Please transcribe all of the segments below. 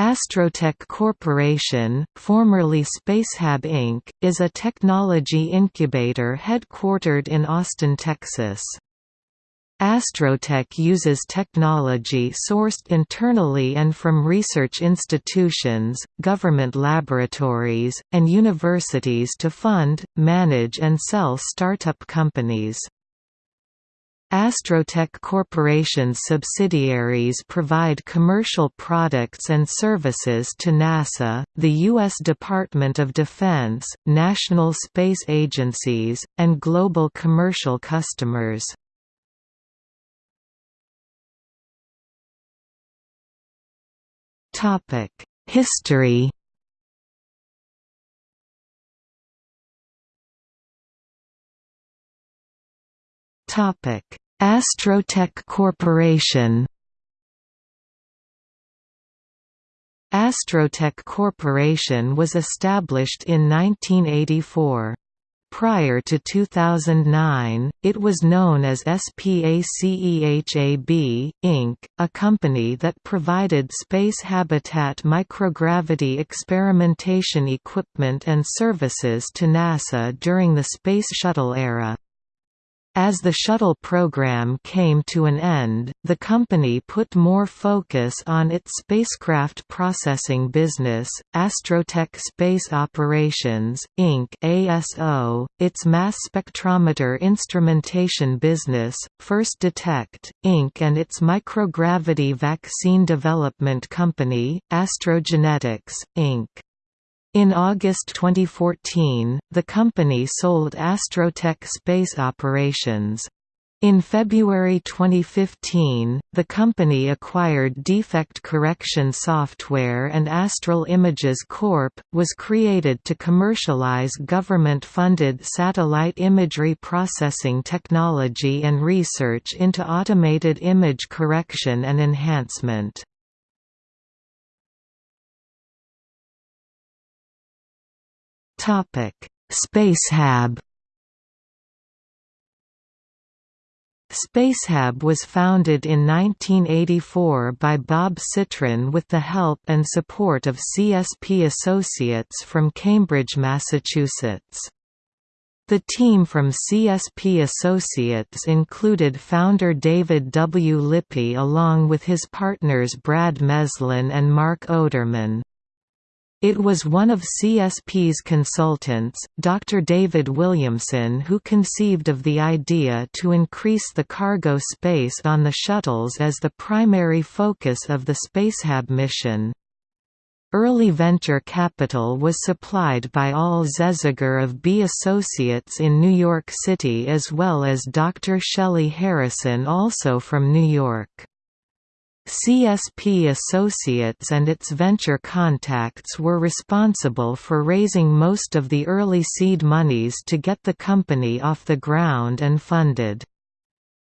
Astrotech Corporation, formerly Spacehab Inc., is a technology incubator headquartered in Austin, Texas. Astrotech uses technology sourced internally and from research institutions, government laboratories, and universities to fund, manage and sell startup companies. Astrotech Corporation's subsidiaries provide commercial products and services to NASA, the U.S. Department of Defense, national space agencies, and global commercial customers. History Astrotech Corporation Astrotech Corporation was established in 1984. Prior to 2009, it was known as SPACEHAB, Inc., a company that provided space habitat microgravity experimentation equipment and services to NASA during the Space Shuttle era. As the shuttle program came to an end, the company put more focus on its spacecraft processing business, Astrotech Space Operations, Inc. ASO, its mass spectrometer instrumentation business, First Detect, Inc. and its microgravity vaccine development company, Astrogenetics, Inc. In August 2014, the company sold Astrotech Space Operations. In February 2015, the company acquired defect correction software and Astral Images Corp. was created to commercialize government-funded satellite imagery processing technology and research into automated image correction and enhancement. Topic: Spacehab. Spacehab was founded in 1984 by Bob Citron with the help and support of CSP Associates from Cambridge, Massachusetts. The team from CSP Associates included founder David W. Lippy along with his partners Brad Meslin and Mark Oderman. It was one of CSP's consultants, Dr. David Williamson who conceived of the idea to increase the cargo space on the shuttles as the primary focus of the Spacehab mission. Early venture capital was supplied by Al Zesiger of B Associates in New York City as well as Dr. Shelley Harrison also from New York. CSP Associates and its venture contacts were responsible for raising most of the early seed monies to get the company off the ground and funded.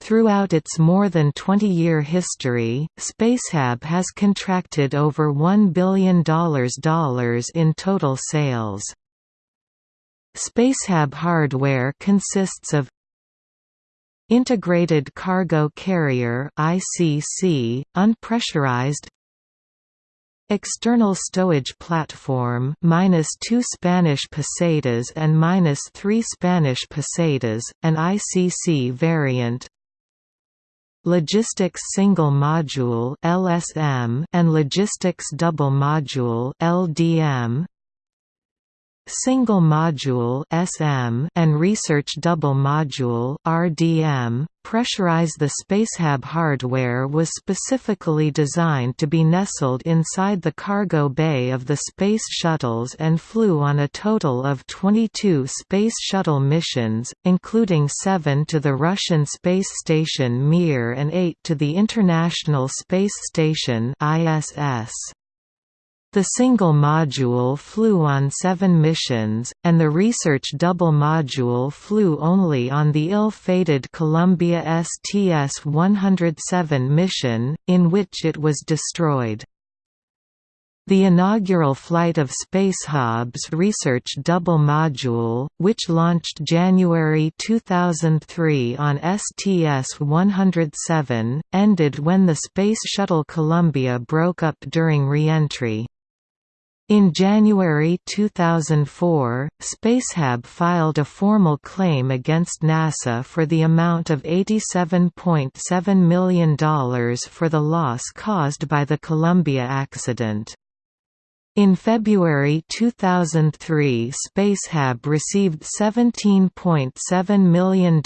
Throughout its more than 20-year history, Spacehab has contracted over $1 billion in total sales. Spacehab hardware consists of Integrated Cargo Carrier ICC, unpressurized External stowage platform minus two Spanish pesetas and minus three Spanish pesetas, an ICC variant. Logistics Single Module (LSM) and Logistics Double Module (LDM). Single Module (SM) and Research Double Module (RDM). Pressurize the Spacehab hardware was specifically designed to be nestled inside the cargo bay of the Space Shuttles and flew on a total of 22 Space Shuttle missions, including seven to the Russian space station Mir and eight to the International Space Station ISS. The single module flew on seven missions, and the research double module flew only on the ill-fated Columbia STS-107 mission, in which it was destroyed. The inaugural flight of Spacehab's Research Double Module, which launched January 2003 on STS-107, ended when the Space Shuttle Columbia broke up during re-entry. In January 2004, Spacehab filed a formal claim against NASA for the amount of $87.7 million for the loss caused by the Columbia accident. In February 2003 Spacehab received $17.7 million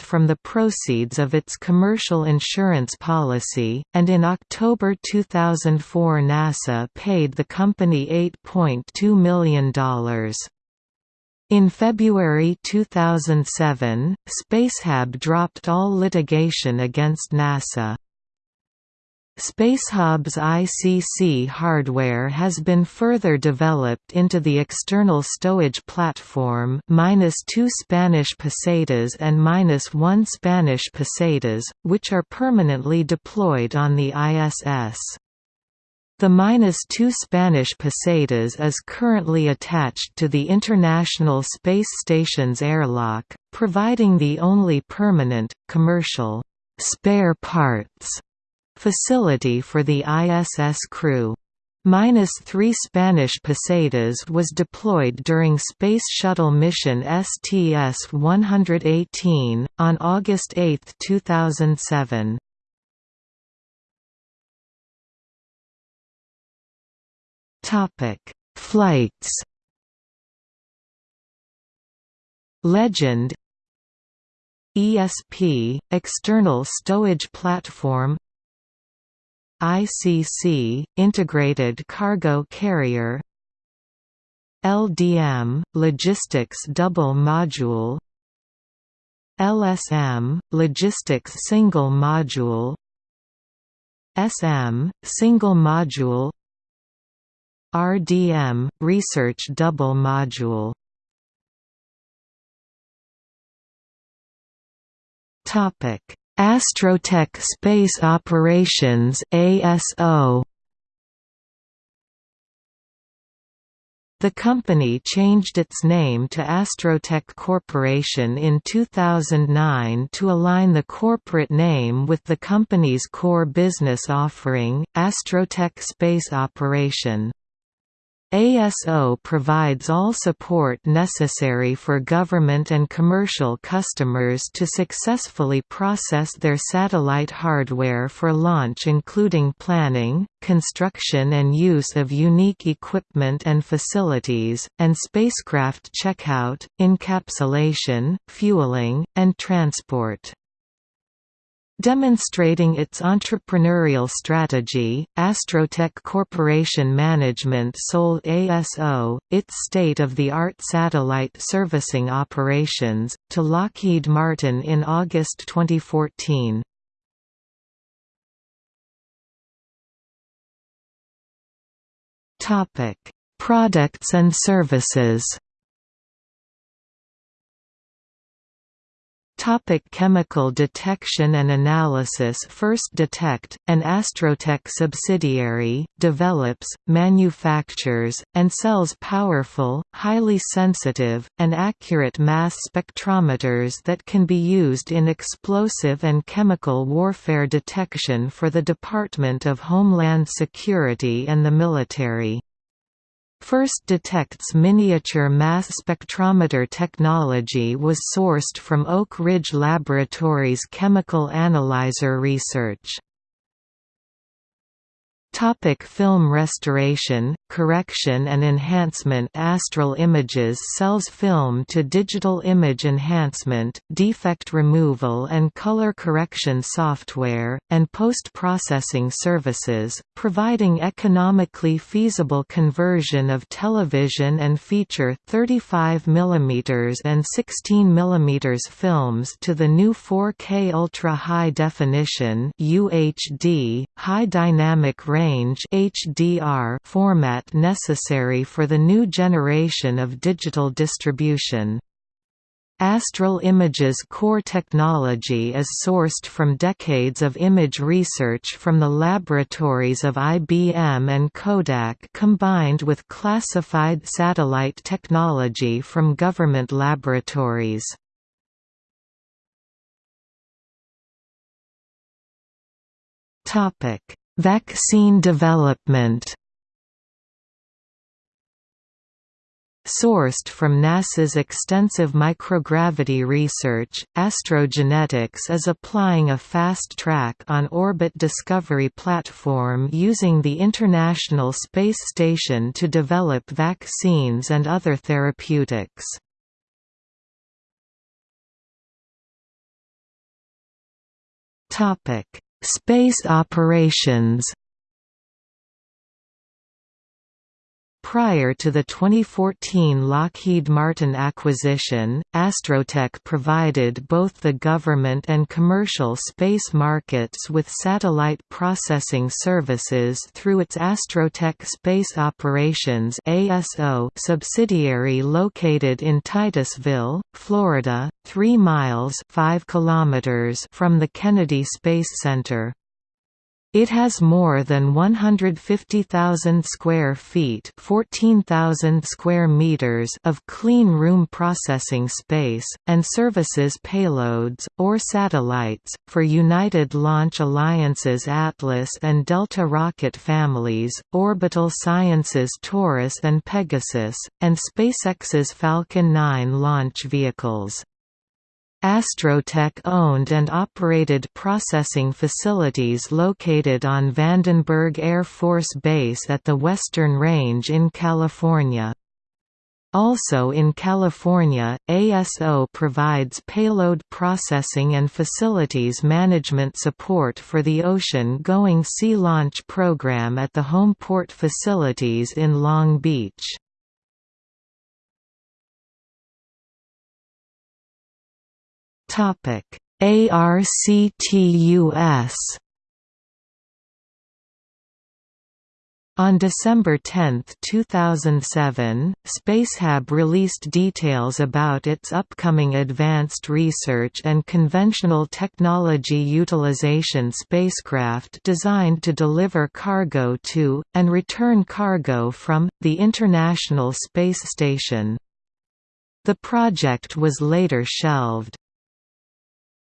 from the proceeds of its commercial insurance policy, and in October 2004 NASA paid the company $8.2 million. In February 2007, Spacehab dropped all litigation against NASA. Spacehab's ICC hardware has been further developed into the external stowage platform minus two Spanish pesetas and minus one Spanish pesetas, which are permanently deployed on the ISS. The minus two Spanish pesetas is currently attached to the International Space Station's airlock, providing the only permanent, commercial, spare parts facility for the ISS crew. Minus three Spanish pesetas was deployed during Space Shuttle mission STS-118, on August 8, 2007. Flights Legend ESP, External Stowage Platform ICC, Integrated Cargo Carrier. LDM, Logistics Double Module. LSM, Logistics Single Module. SM, Single Module. RDM, Research Double Module. Topic Astrotech Space Operations ASO The company changed its name to Astrotech Corporation in 2009 to align the corporate name with the company's core business offering, Astrotech Space Operation. ASO provides all support necessary for government and commercial customers to successfully process their satellite hardware for launch including planning, construction and use of unique equipment and facilities, and spacecraft checkout, encapsulation, fueling, and transport. Demonstrating its entrepreneurial strategy, Astrotech Corporation Management sold ASO, its state-of-the-art satellite servicing operations, to Lockheed Martin in August 2014. Products and services Topic chemical detection and analysis First Detect, an Astrotech subsidiary, develops, manufactures, and sells powerful, highly sensitive, and accurate mass spectrometers that can be used in explosive and chemical warfare detection for the Department of Homeland Security and the military. First Detect's miniature mass spectrometer technology was sourced from Oak Ridge Laboratories chemical analyzer research. Topic film restoration, correction and enhancement. Astral Images sells film to digital image enhancement, defect removal and color correction software, and post-processing services, providing economically feasible conversion of television and feature 35 mm and 16 mm films to the new 4K Ultra High Definition UHD, High Dynamic Range range HDR format necessary for the new generation of digital distribution. Astral Image's core technology is sourced from decades of image research from the laboratories of IBM and Kodak combined with classified satellite technology from government laboratories. Vaccine development Sourced from NASA's extensive microgravity research, Astrogenetics is applying a fast-track on-orbit discovery platform using the International Space Station to develop vaccines and other therapeutics. Space operations Prior to the 2014 Lockheed Martin acquisition, Astrotech provided both the government and commercial space markets with satellite processing services through its Astrotech Space Operations ASO subsidiary located in Titusville, Florida, 3 miles 5 kilometers from the Kennedy Space Center. It has more than 150,000 square feet (14,000 square meters) of clean room processing space, and services payloads, or satellites, for United Launch Alliance's Atlas and Delta rocket families, Orbital Sciences Taurus and Pegasus, and SpaceX's Falcon 9 launch vehicles. Astrotech owned and operated processing facilities located on Vandenberg Air Force Base at the Western Range in California. Also in California, ASO provides payload processing and facilities management support for the ocean-going Sea Launch program at the Homeport facilities in Long Beach. Topic: ARCTUS On December 10, 2007, Spacehab released details about its upcoming Advanced Research and Conventional Technology Utilization spacecraft designed to deliver cargo to, and return cargo from, the International Space Station. The project was later shelved.